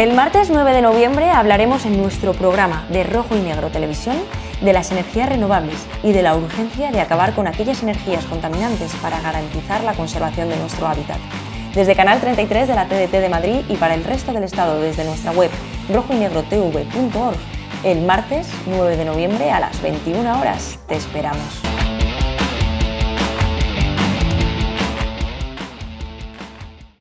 El martes 9 de noviembre hablaremos en nuestro programa de Rojo y Negro Televisión de las energías renovables y de la urgencia de acabar con aquellas energías contaminantes para garantizar la conservación de nuestro hábitat. Desde Canal 33 de la TDT de Madrid y para el resto del Estado desde nuestra web rojoynegrotv.org, el martes 9 de noviembre a las 21 horas. Te esperamos.